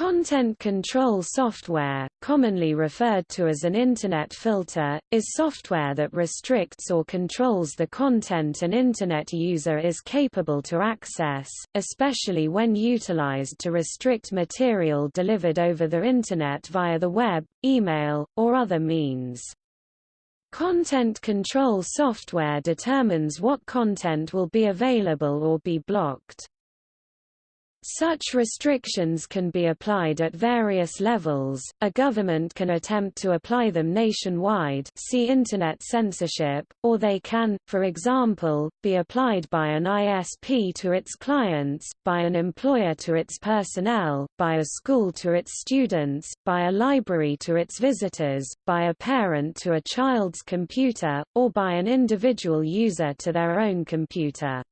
Content control software, commonly referred to as an Internet filter, is software that restricts or controls the content an Internet user is capable to access, especially when utilized to restrict material delivered over the Internet via the web, email, or other means. Content control software determines what content will be available or be blocked. Such restrictions can be applied at various levels. A government can attempt to apply them nationwide, see internet censorship, or they can, for example, be applied by an ISP to its clients, by an employer to its personnel, by a school to its students, by a library to its visitors, by a parent to a child's computer, or by an individual user to their own computer.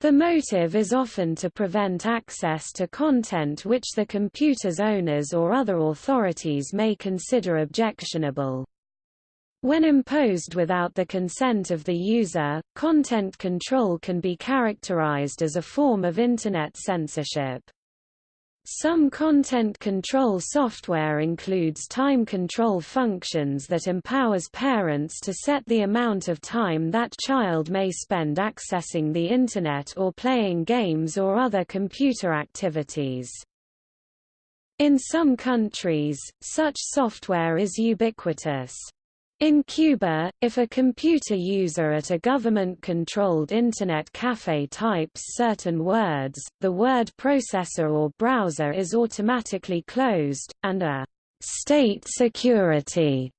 The motive is often to prevent access to content which the computer's owners or other authorities may consider objectionable. When imposed without the consent of the user, content control can be characterized as a form of Internet censorship. Some content control software includes time control functions that empowers parents to set the amount of time that child may spend accessing the Internet or playing games or other computer activities. In some countries, such software is ubiquitous. In Cuba, if a computer user at a government-controlled Internet cafe types certain words, the word processor or browser is automatically closed, and a «state security»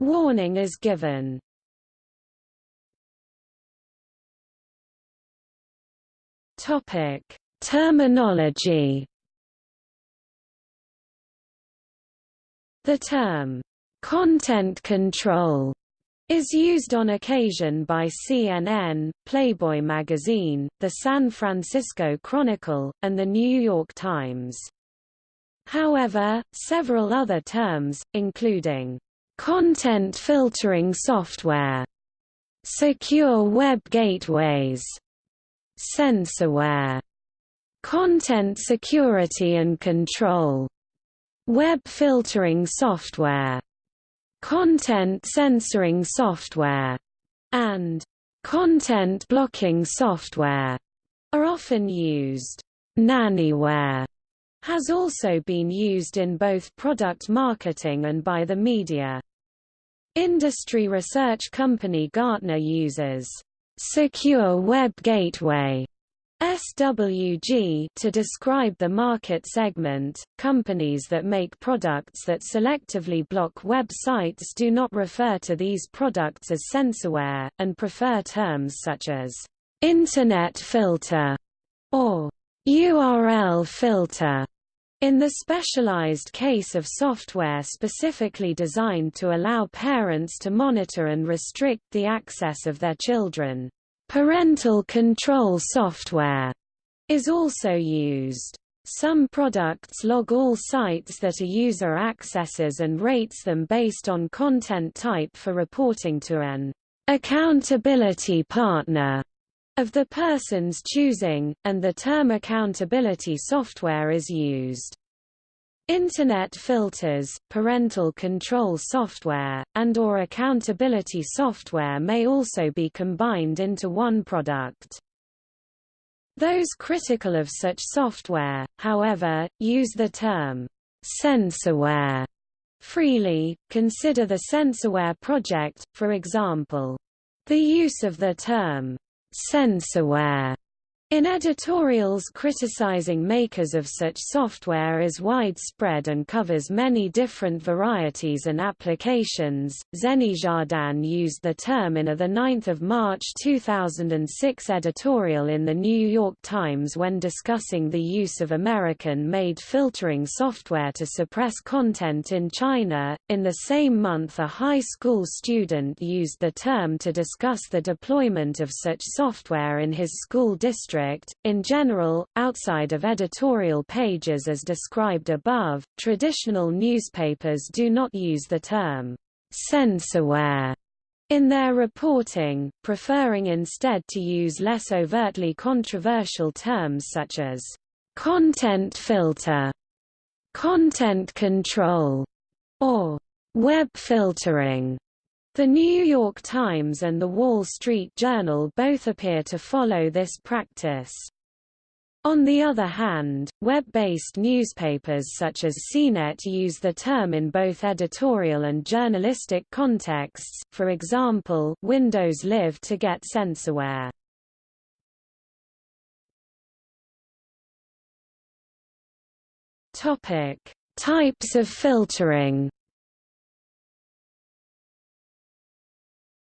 warning is given. Terminology The term Content control is used on occasion by CNN, Playboy magazine, the San Francisco Chronicle, and the New York Times. However, several other terms, including content filtering software, secure web gateways, censorware, content security and control, web filtering software, content censoring software, and content blocking software are often used. Nannyware has also been used in both product marketing and by the media. Industry research company Gartner uses Secure Web Gateway SWG to describe the market segment. Companies that make products that selectively block websites do not refer to these products as censorware, and prefer terms such as Internet filter or URL filter. In the specialized case of software specifically designed to allow parents to monitor and restrict the access of their children. Parental control software is also used. Some products log all sites that a user accesses and rates them based on content type for reporting to an accountability partner of the person's choosing, and the term accountability software is used. Internet filters, parental control software, and or accountability software may also be combined into one product. Those critical of such software, however, use the term censorware freely. Consider the Censorware project, for example. The use of the term censorware in editorials criticizing makers of such software is widespread and covers many different varieties and applications. Xeni Jardin used the term in a 9 March 2006 editorial in the New York Times when discussing the use of American-made filtering software to suppress content in China. In the same month a high school student used the term to discuss the deployment of such software in his school district district. In general, outside of editorial pages as described above, traditional newspapers do not use the term censorware in their reporting, preferring instead to use less overtly controversial terms such as content filter content control, or web filtering. The New York Times and The Wall Street Journal both appear to follow this practice. On the other hand, web-based newspapers such as CNET use the term in both editorial and journalistic contexts, for example Windows Live to get censorware. Types of filtering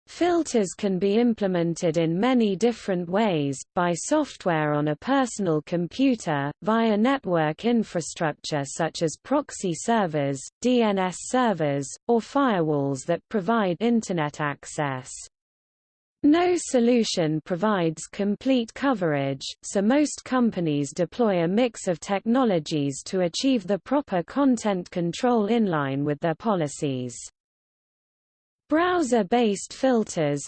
Filters can be implemented in many different ways, by software on a personal computer, via network infrastructure such as proxy servers, DNS servers, or firewalls that provide Internet access. No solution provides complete coverage, so most companies deploy a mix of technologies to achieve the proper content control in line with their policies. Browser-based filters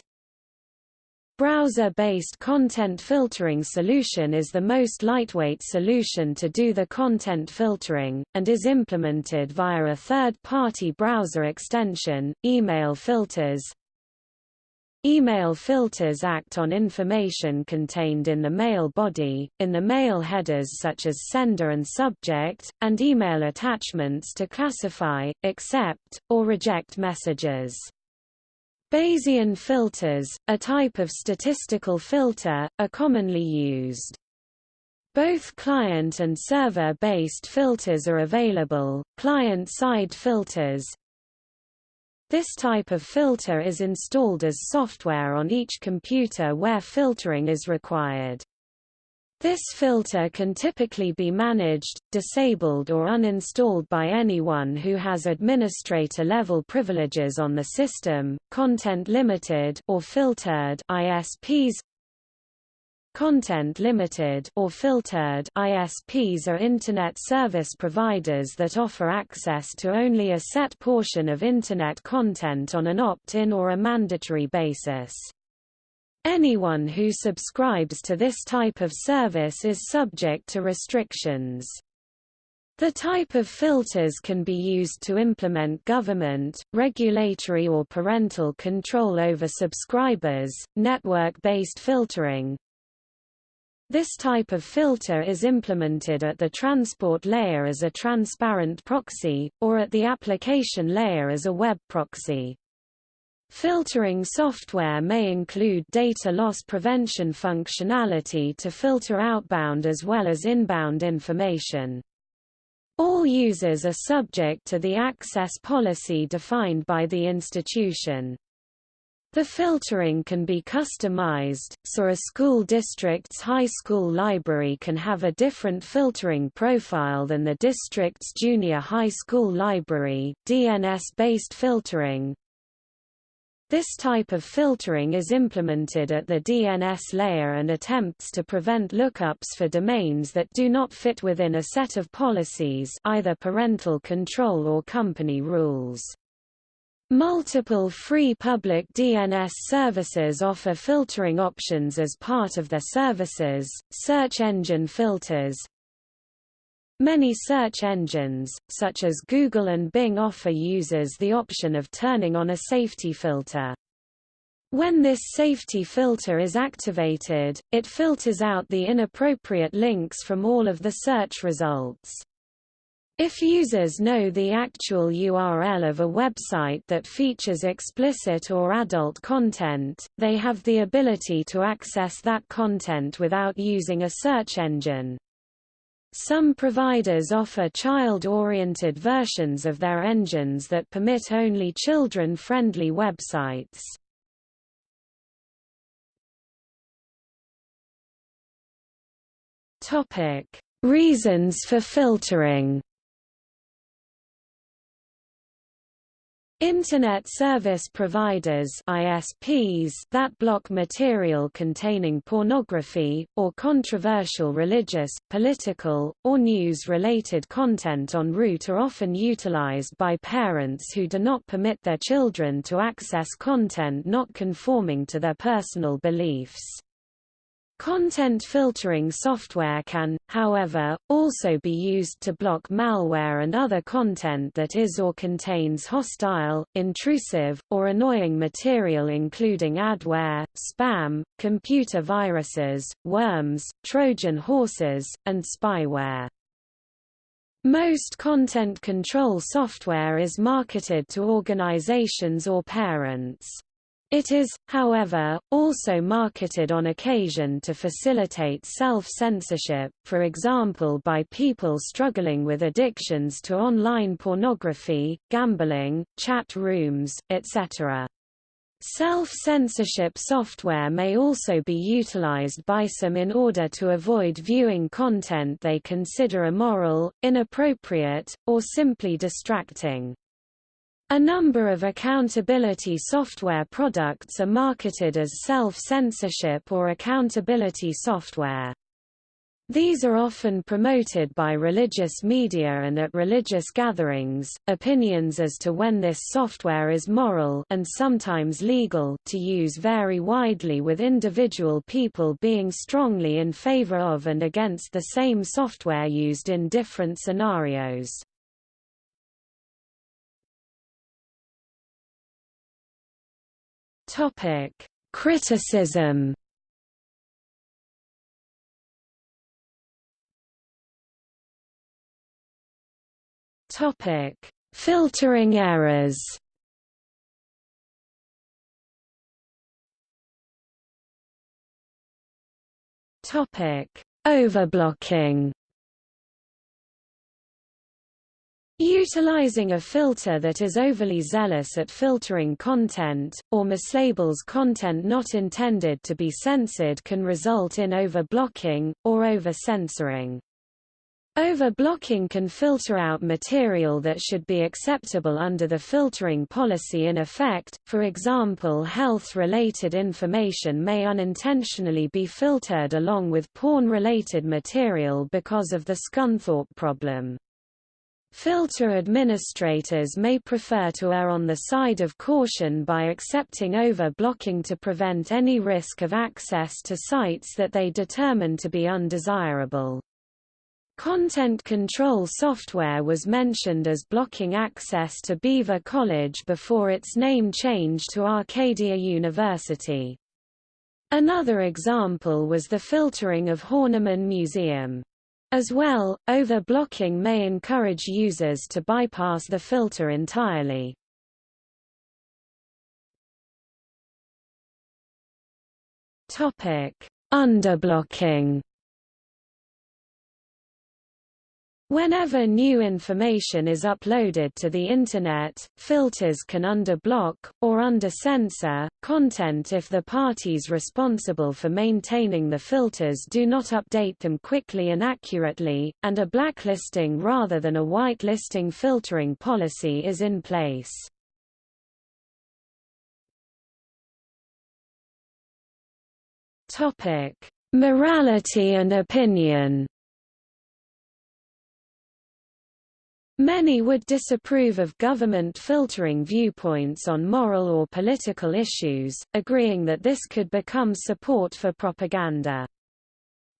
Browser-based content filtering solution is the most lightweight solution to do the content filtering, and is implemented via a third-party browser extension, email filters. Email filters act on information contained in the mail body, in the mail headers such as sender and subject, and email attachments to classify, accept, or reject messages. Bayesian filters, a type of statistical filter, are commonly used. Both client and server-based filters are available, client-side filters. This type of filter is installed as software on each computer where filtering is required. This filter can typically be managed, disabled or uninstalled by anyone who has administrator-level privileges on the system. Content limited or filtered ISPs Content limited or filtered ISPs are internet service providers that offer access to only a set portion of internet content on an opt-in or a mandatory basis. Anyone who subscribes to this type of service is subject to restrictions. The type of filters can be used to implement government, regulatory or parental control over subscribers, network-based filtering. This type of filter is implemented at the transport layer as a transparent proxy, or at the application layer as a web proxy. Filtering software may include data loss prevention functionality to filter outbound as well as inbound information. All users are subject to the access policy defined by the institution. The filtering can be customized, so a school district's high school library can have a different filtering profile than the district's junior high school library. DNS-based filtering, this type of filtering is implemented at the DNS layer and attempts to prevent lookups for domains that do not fit within a set of policies either parental control or company rules. Multiple free public DNS services offer filtering options as part of their services, search engine filters, Many search engines, such as Google and Bing offer users the option of turning on a safety filter. When this safety filter is activated, it filters out the inappropriate links from all of the search results. If users know the actual URL of a website that features explicit or adult content, they have the ability to access that content without using a search engine. Some providers offer child-oriented versions of their engines that permit only children-friendly websites. Reasons for filtering Internet service providers ISPs that block material containing pornography, or controversial religious, political, or news-related content en route are often utilized by parents who do not permit their children to access content not conforming to their personal beliefs. Content filtering software can, however, also be used to block malware and other content that is or contains hostile, intrusive, or annoying material including adware, spam, computer viruses, worms, Trojan horses, and spyware. Most content control software is marketed to organizations or parents. It is, however, also marketed on occasion to facilitate self-censorship, for example by people struggling with addictions to online pornography, gambling, chat rooms, etc. Self-censorship software may also be utilized by some in order to avoid viewing content they consider immoral, inappropriate, or simply distracting. A number of accountability software products are marketed as self-censorship or accountability software. These are often promoted by religious media and at religious gatherings. Opinions as to when this software is moral and sometimes legal to use vary widely with individual people being strongly in favor of and against the same software used in different scenarios. Topic: Criticism. Topic: Filtering errors. Topic: Overblocking. Utilizing a filter that is overly zealous at filtering content, or mislabels content not intended to be censored can result in overblocking, or over-censoring. Overblocking can filter out material that should be acceptable under the filtering policy in effect, for example health-related information may unintentionally be filtered along with porn-related material because of the Scunthorpe problem. Filter administrators may prefer to err on the side of caution by accepting over-blocking to prevent any risk of access to sites that they determine to be undesirable. Content control software was mentioned as blocking access to Beaver College before its name change to Arcadia University. Another example was the filtering of Horniman Museum. As well, over-blocking may encourage users to bypass the filter entirely. Topic: Underblocking Whenever new information is uploaded to the Internet, filters can underblock, or under-censor, content if the parties responsible for maintaining the filters do not update them quickly and accurately, and a blacklisting rather than a whitelisting filtering policy is in place. Morality and opinion Many would disapprove of government filtering viewpoints on moral or political issues, agreeing that this could become support for propaganda.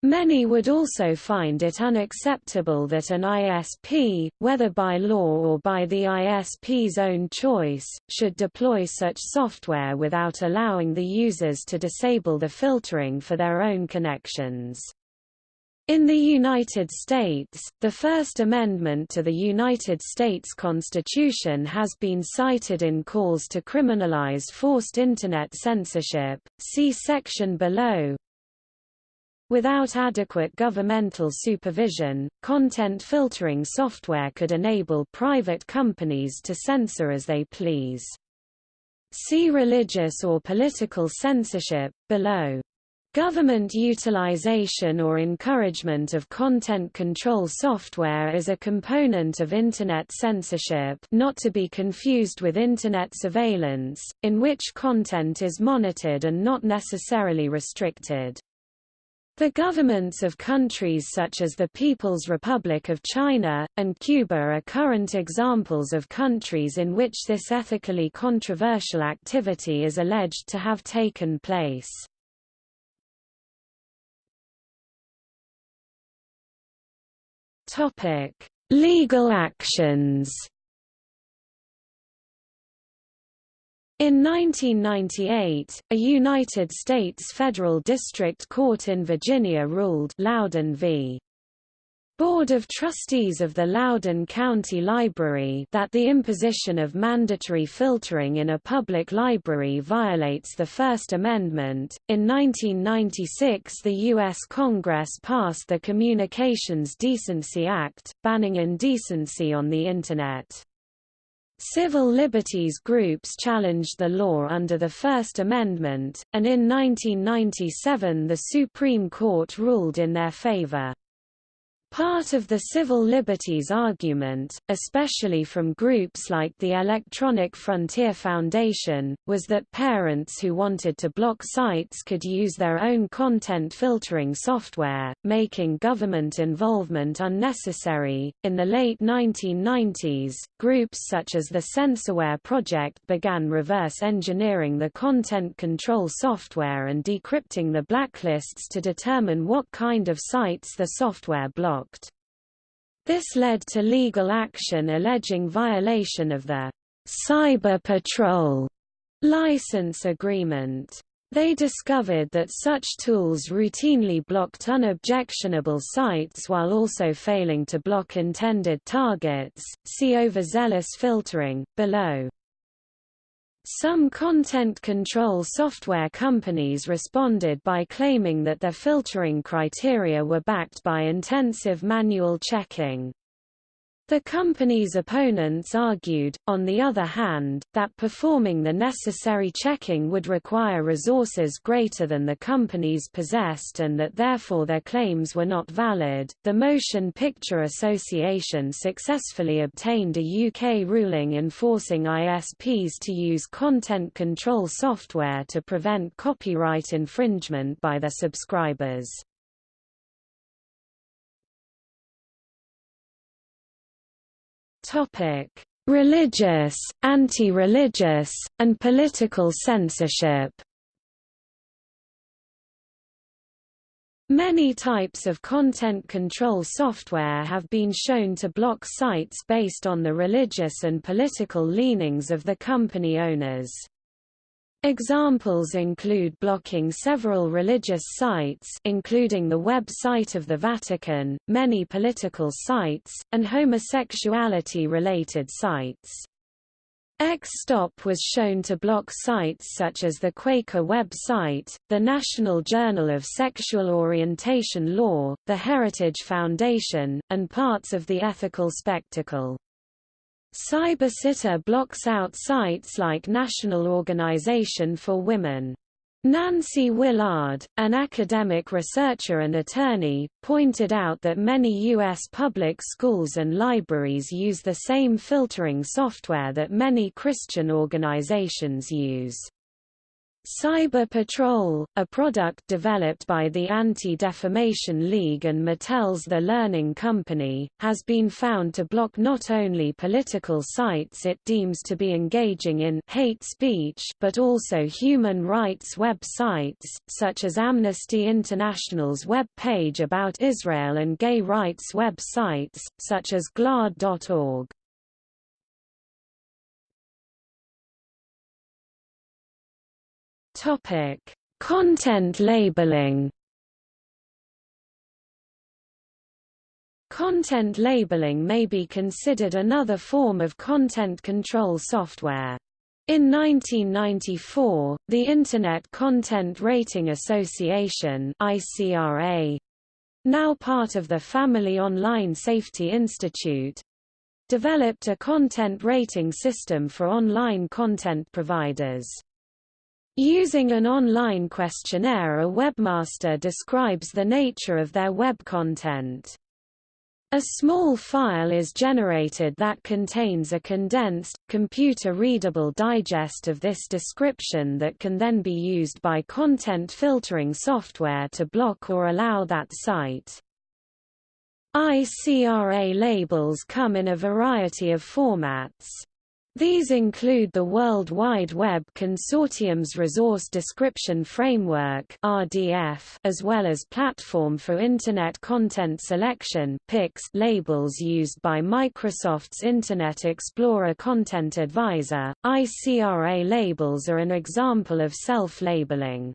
Many would also find it unacceptable that an ISP, whether by law or by the ISP's own choice, should deploy such software without allowing the users to disable the filtering for their own connections. In the United States, the First Amendment to the United States Constitution has been cited in calls to criminalize forced Internet censorship, see section below. Without adequate governmental supervision, content filtering software could enable private companies to censor as they please. See religious or political censorship, below. Government utilization or encouragement of content control software is a component of Internet censorship not to be confused with Internet surveillance, in which content is monitored and not necessarily restricted. The governments of countries such as the People's Republic of China, and Cuba are current examples of countries in which this ethically controversial activity is alleged to have taken place. Topic: Legal actions. In 1998, a United States federal district court in Virginia ruled Loudoun v. Board of Trustees of the Loudoun County Library that the imposition of mandatory filtering in a public library violates the First Amendment. In 1996, the U.S. Congress passed the Communications Decency Act, banning indecency on the Internet. Civil liberties groups challenged the law under the First Amendment, and in 1997 the Supreme Court ruled in their favor. Part of the civil liberties argument, especially from groups like the Electronic Frontier Foundation, was that parents who wanted to block sites could use their own content filtering software, making government involvement unnecessary. In the late 1990s, groups such as the Censorware Project began reverse engineering the content control software and decrypting the blacklists to determine what kind of sites the software blocked blocked. This led to legal action alleging violation of the Cyber Patrol license agreement. They discovered that such tools routinely blocked unobjectionable sites while also failing to block intended targets. See overzealous filtering, below. Some content control software companies responded by claiming that their filtering criteria were backed by intensive manual checking. The company's opponents argued, on the other hand, that performing the necessary checking would require resources greater than the companies possessed and that therefore their claims were not valid. The Motion Picture Association successfully obtained a UK ruling enforcing ISPs to use content control software to prevent copyright infringement by their subscribers. Religious, anti-religious, and political censorship. Many types of content control software have been shown to block sites based on the religious and political leanings of the company owners. Examples include blocking several religious sites including the web site of the Vatican, many political sites, and homosexuality-related sites. X-Stop was shown to block sites such as the Quaker website, the National Journal of Sexual Orientation Law, the Heritage Foundation, and parts of the Ethical Spectacle. CyberSitter blocks out sites like National Organization for Women. Nancy Willard, an academic researcher and attorney, pointed out that many U.S. public schools and libraries use the same filtering software that many Christian organizations use. Cyber Patrol, a product developed by the Anti-Defamation League and Mattel's The Learning Company, has been found to block not only political sites it deems to be engaging in hate speech but also human rights websites, such as Amnesty International's web page about Israel and gay rights websites, such as GLAAD.org. Topic: Content labeling. Content labeling may be considered another form of content control software. In 1994, the Internet Content Rating Association ICRA, now part of the Family Online Safety Institute, developed a content rating system for online content providers. Using an online questionnaire a webmaster describes the nature of their web content. A small file is generated that contains a condensed, computer-readable digest of this description that can then be used by content filtering software to block or allow that site. ICRA labels come in a variety of formats. These include the World Wide Web Consortium's Resource Description Framework (RDF), as well as Platform for Internet Content Selection (PICS) labels used by Microsoft's Internet Explorer Content Advisor. ICRA labels are an example of self-labeling.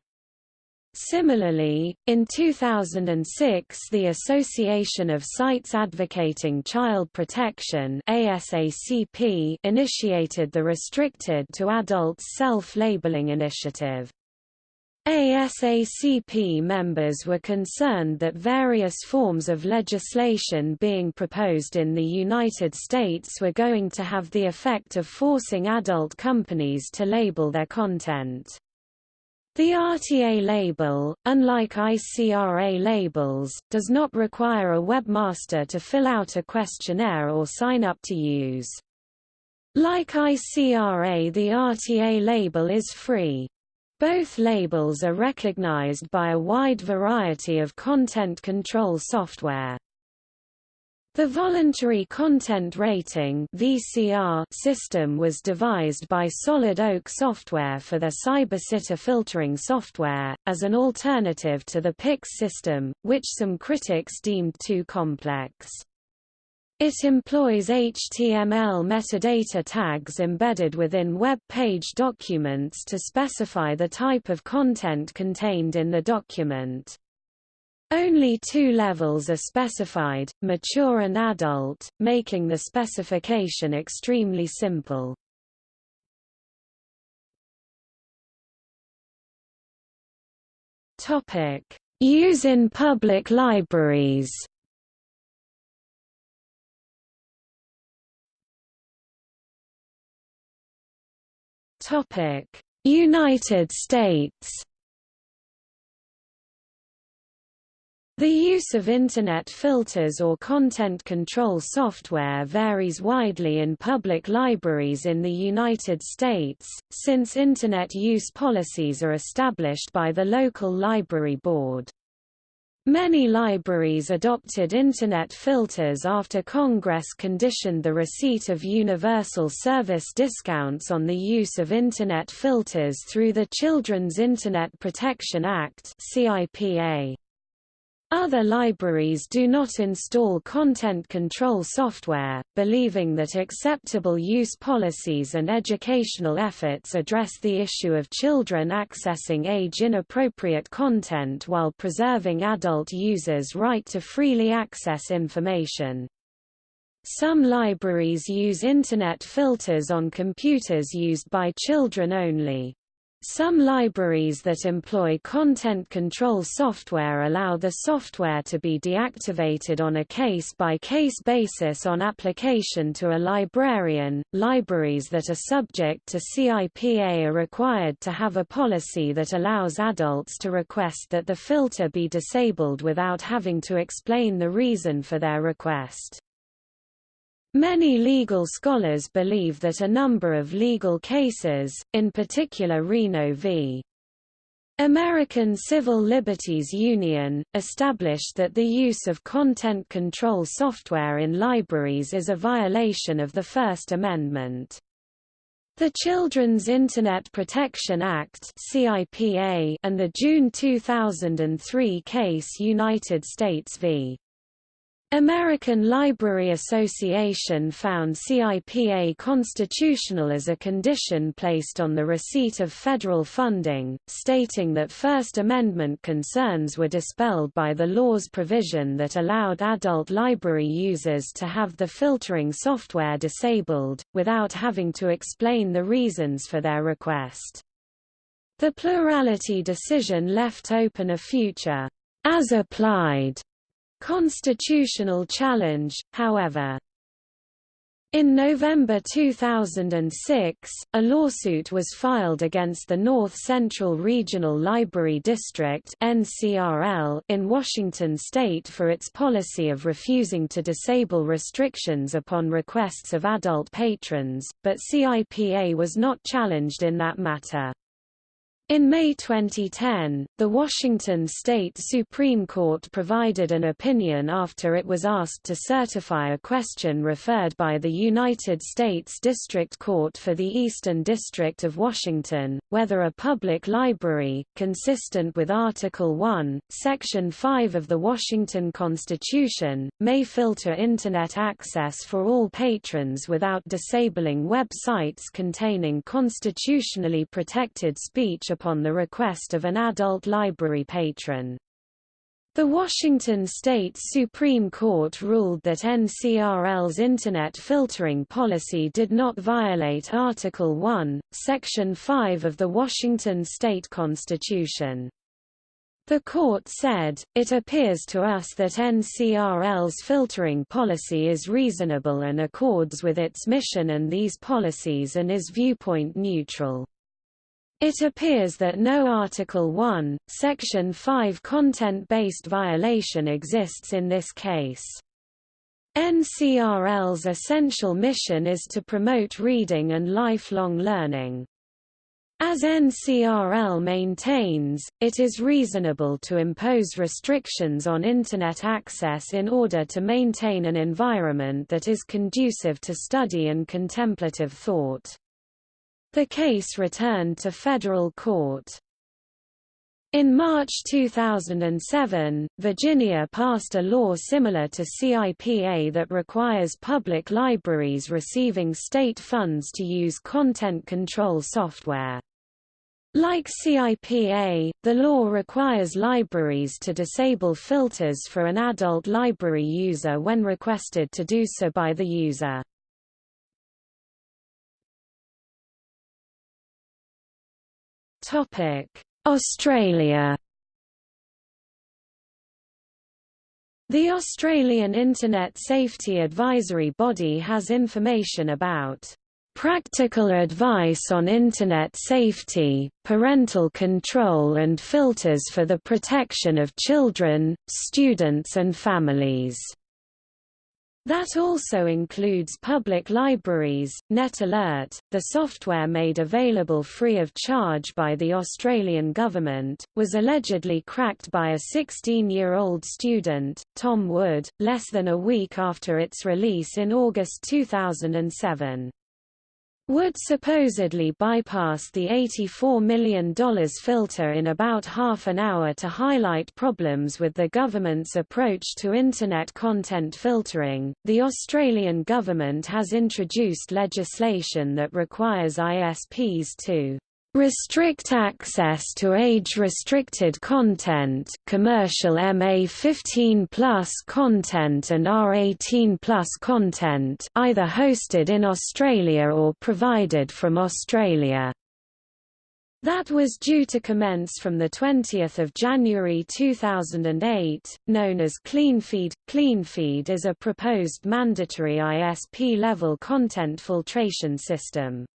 Similarly, in 2006 the Association of Sites Advocating Child Protection ASACP initiated the Restricted to Adults Self-Labeling Initiative. ASACP members were concerned that various forms of legislation being proposed in the United States were going to have the effect of forcing adult companies to label their content. The RTA label, unlike ICRA labels, does not require a webmaster to fill out a questionnaire or sign up to use. Like ICRA the RTA label is free. Both labels are recognized by a wide variety of content control software. The Voluntary Content Rating (VCR) system was devised by Solid Oak Software for their CyberSitter filtering software, as an alternative to the PICS system, which some critics deemed too complex. It employs HTML metadata tags embedded within web page documents to specify the type of content contained in the document. Only two levels are specified, mature and adult, making the specification extremely simple. Topic: Use in public libraries. Topic: United States. The use of Internet filters or content control software varies widely in public libraries in the United States, since Internet use policies are established by the local library board. Many libraries adopted Internet filters after Congress conditioned the receipt of universal service discounts on the use of Internet filters through the Children's Internet Protection Act CIPA. Other libraries do not install content control software, believing that acceptable use policies and educational efforts address the issue of children accessing age-inappropriate content while preserving adult users' right to freely access information. Some libraries use Internet filters on computers used by children only. Some libraries that employ content control software allow the software to be deactivated on a case-by-case -case basis on application to a librarian. Libraries that are subject to CIPA are required to have a policy that allows adults to request that the filter be disabled without having to explain the reason for their request. Many legal scholars believe that a number of legal cases, in particular Reno v. American Civil Liberties Union, established that the use of content control software in libraries is a violation of the First Amendment. The Children's Internet Protection Act and the June 2003 case United States v. American Library Association found CIPA constitutional as a condition placed on the receipt of federal funding, stating that First Amendment concerns were dispelled by the law's provision that allowed adult library users to have the filtering software disabled, without having to explain the reasons for their request. The plurality decision left open a future as applied constitutional challenge, however. In November 2006, a lawsuit was filed against the North Central Regional Library District in Washington state for its policy of refusing to disable restrictions upon requests of adult patrons, but CIPA was not challenged in that matter. In May 2010, the Washington State Supreme Court provided an opinion after it was asked to certify a question referred by the United States District Court for the Eastern District of Washington, whether a public library, consistent with Article 1, Section 5 of the Washington Constitution, may filter Internet access for all patrons without disabling websites containing constitutionally protected speech upon the request of an adult library patron. The Washington State Supreme Court ruled that NCRL's Internet filtering policy did not violate Article 1, Section 5 of the Washington State Constitution. The court said, it appears to us that NCRL's filtering policy is reasonable and accords with its mission and these policies and is viewpoint neutral. It appears that no Article 1, Section 5 content-based violation exists in this case. NCRL's essential mission is to promote reading and lifelong learning. As NCRL maintains, it is reasonable to impose restrictions on Internet access in order to maintain an environment that is conducive to study and contemplative thought. The case returned to federal court. In March 2007, Virginia passed a law similar to CIPA that requires public libraries receiving state funds to use content control software. Like CIPA, the law requires libraries to disable filters for an adult library user when requested to do so by the user. Australia The Australian Internet Safety Advisory Body has information about practical advice on Internet safety, parental control and filters for the protection of children, students and families. That also includes public libraries. NetAlert, the software made available free of charge by the Australian government, was allegedly cracked by a 16-year-old student, Tom Wood, less than a week after its release in August 2007. Wood supposedly bypass the $84 million filter in about half an hour to highlight problems with the government's approach to Internet content filtering. The Australian government has introduced legislation that requires ISPs to restrict access to age-restricted content commercial MA15 plus content and R18 plus content either hosted in Australia or provided from Australia. That was due to commence from 20 January 2008, known as CleanFeed. CleanFeed is a proposed mandatory ISP-level content filtration system.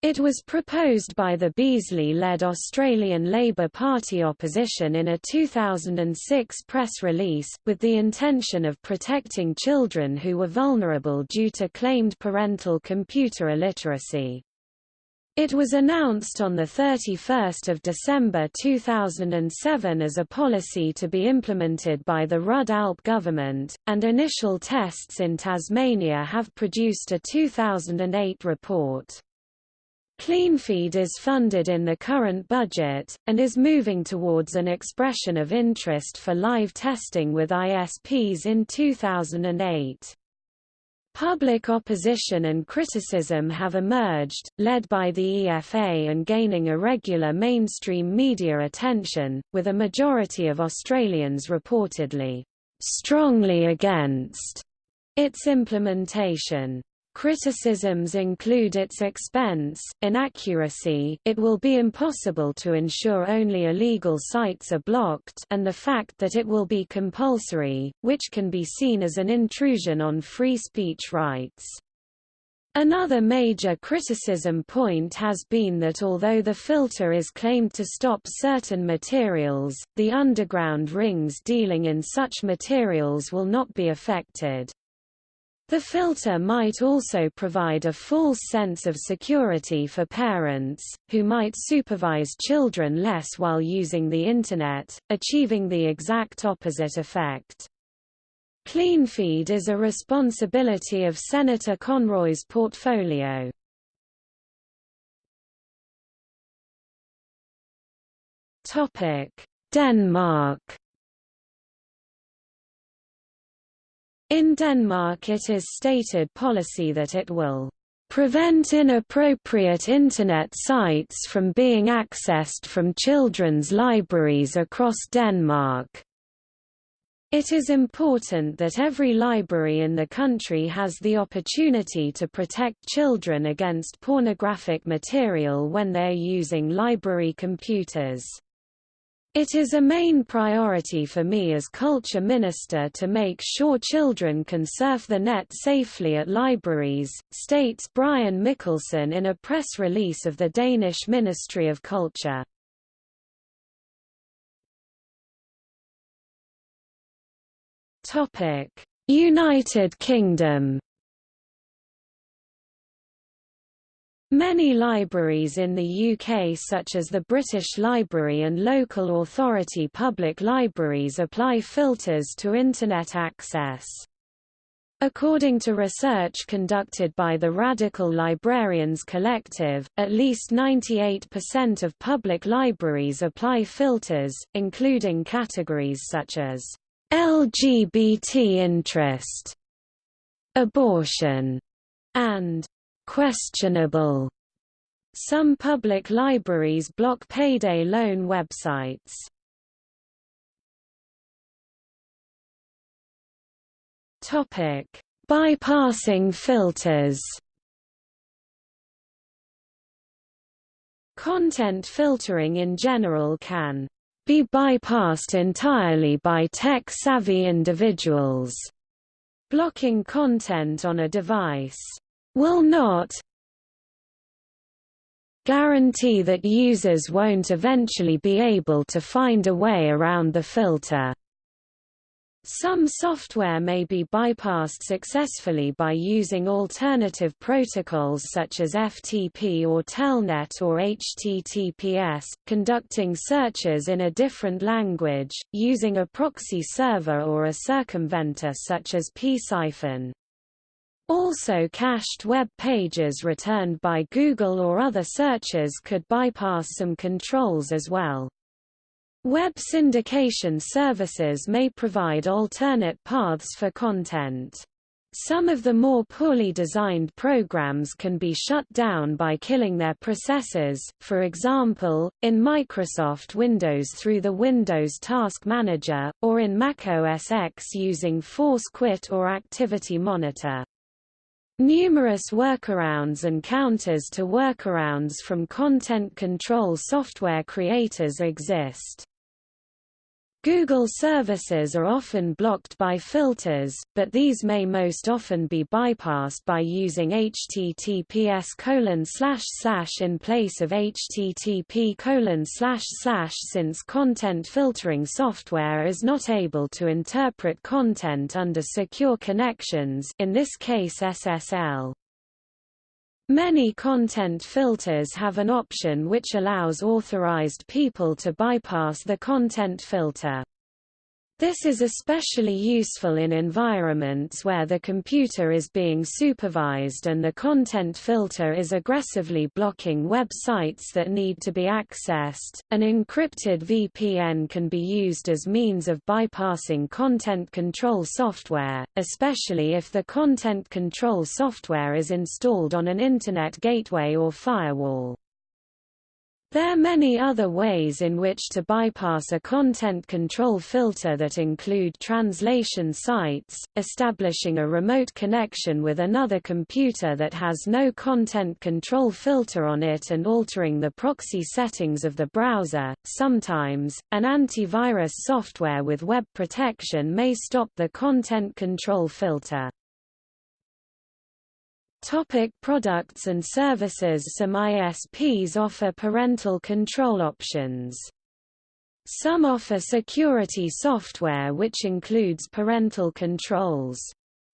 It was proposed by the Beazley-led Australian Labor Party opposition in a 2006 press release, with the intention of protecting children who were vulnerable due to claimed parental computer illiteracy. It was announced on 31 December 2007 as a policy to be implemented by the Rudd ALP government, and initial tests in Tasmania have produced a 2008 report. CleanFeed is funded in the current budget, and is moving towards an expression of interest for live testing with ISPs in 2008. Public opposition and criticism have emerged, led by the EFA and gaining a regular mainstream media attention, with a majority of Australians reportedly strongly against its implementation. Criticisms include its expense, inaccuracy it will be impossible to ensure only illegal sites are blocked and the fact that it will be compulsory, which can be seen as an intrusion on free speech rights. Another major criticism point has been that although the filter is claimed to stop certain materials, the underground rings dealing in such materials will not be affected. The filter might also provide a false sense of security for parents, who might supervise children less while using the Internet, achieving the exact opposite effect. CleanFeed is a responsibility of Senator Conroy's portfolio. Denmark In Denmark it is stated policy that it will prevent inappropriate Internet sites from being accessed from children's libraries across Denmark. It is important that every library in the country has the opportunity to protect children against pornographic material when they are using library computers. It is a main priority for me as culture minister to make sure children can surf the net safely at libraries, states Brian Mikkelsen in a press release of the Danish Ministry of Culture. United Kingdom Many libraries in the UK such as the British Library and local authority public libraries apply filters to Internet access. According to research conducted by the Radical Librarians Collective, at least 98% of public libraries apply filters, including categories such as LGBT interest, abortion, and questionable. Some public libraries block payday loan websites. Topic: Bypassing filters. Content filtering in general can be bypassed entirely by tech-savvy individuals, blocking content on a device will not guarantee that users won't eventually be able to find a way around the filter. Some software may be bypassed successfully by using alternative protocols such as FTP or Telnet or HTTPS, conducting searches in a different language, using a proxy server or a circumventer such as psiphon. Also cached web pages returned by Google or other searches could bypass some controls as well. Web syndication services may provide alternate paths for content. Some of the more poorly designed programs can be shut down by killing their processes, for example, in Microsoft Windows through the Windows Task Manager, or in Mac OS X using Force Quit or Activity Monitor. Numerous workarounds and counters to workarounds from content control software creators exist. Google services are often blocked by filters, but these may most often be bypassed by using https in place of http since content filtering software is not able to interpret content under secure connections in this case SSL. Many content filters have an option which allows authorized people to bypass the content filter. This is especially useful in environments where the computer is being supervised and the content filter is aggressively blocking websites that need to be accessed. An encrypted VPN can be used as means of bypassing content control software, especially if the content control software is installed on an Internet gateway or firewall. There are many other ways in which to bypass a content control filter that include translation sites, establishing a remote connection with another computer that has no content control filter on it and altering the proxy settings of the browser. Sometimes, an antivirus software with web protection may stop the content control filter. Topic products and services Some ISPs offer parental control options. Some offer security software which includes parental controls.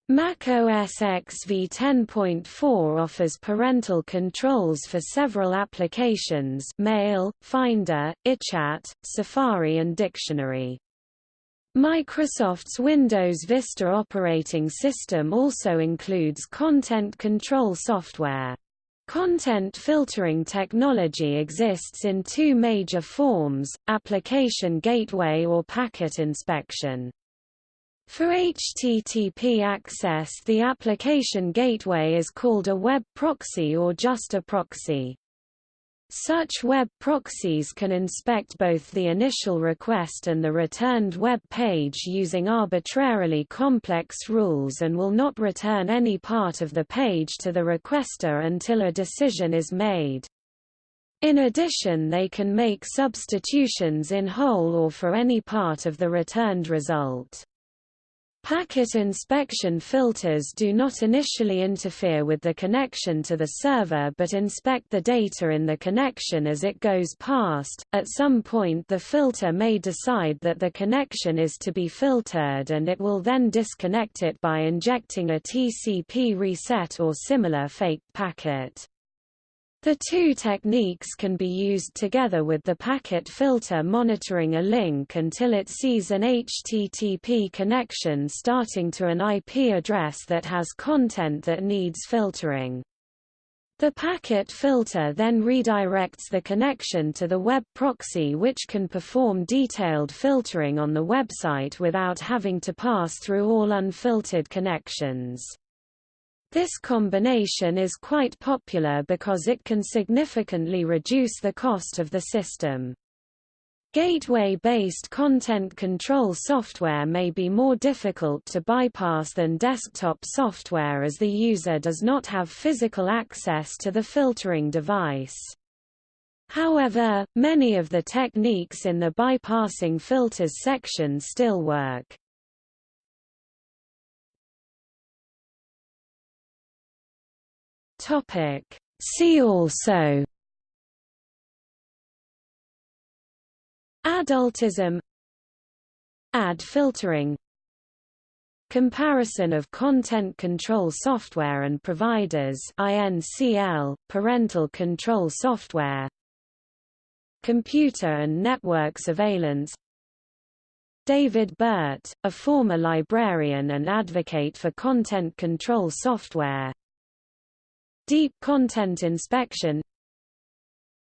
Mac OS X v10.4 offers parental controls for several applications Mail, Finder, iChat, Safari and Dictionary. Microsoft's Windows Vista operating system also includes content control software. Content filtering technology exists in two major forms, application gateway or packet inspection. For HTTP access the application gateway is called a web proxy or just a proxy. Such web proxies can inspect both the initial request and the returned web page using arbitrarily complex rules and will not return any part of the page to the requester until a decision is made. In addition they can make substitutions in whole or for any part of the returned result. Packet inspection filters do not initially interfere with the connection to the server but inspect the data in the connection as it goes past. At some point the filter may decide that the connection is to be filtered and it will then disconnect it by injecting a TCP reset or similar fake packet. The two techniques can be used together with the packet filter monitoring a link until it sees an HTTP connection starting to an IP address that has content that needs filtering. The packet filter then redirects the connection to the web proxy which can perform detailed filtering on the website without having to pass through all unfiltered connections. This combination is quite popular because it can significantly reduce the cost of the system. Gateway-based content control software may be more difficult to bypass than desktop software as the user does not have physical access to the filtering device. However, many of the techniques in the bypassing filters section still work. Topic. See also Adultism Ad filtering Comparison of content control software and providers INCL, parental control software Computer and network surveillance David Burt, a former librarian and advocate for content control software Deep content inspection.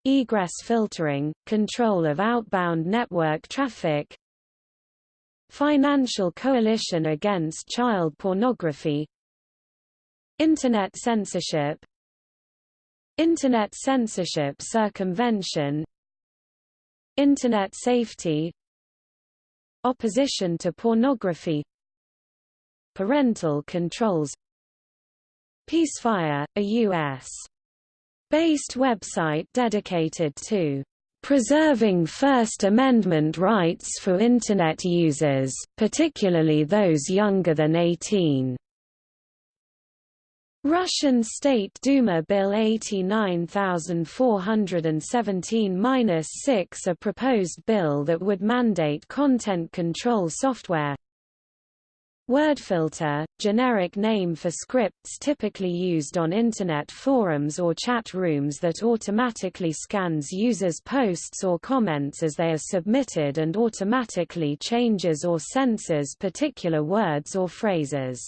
Egress filtering, control of outbound network traffic. Financial Coalition Against Child Pornography. Internet censorship. Internet censorship circumvention. Internet safety. Opposition to pornography. Parental controls Peacefire, a U.S. based website dedicated to preserving First Amendment rights for Internet users, particularly those younger than 18. Russian State Duma Bill 89417-6 a proposed bill that would mandate content control software WordFilter, generic name for scripts typically used on Internet forums or chat rooms that automatically scans users' posts or comments as they are submitted and automatically changes or censors particular words or phrases.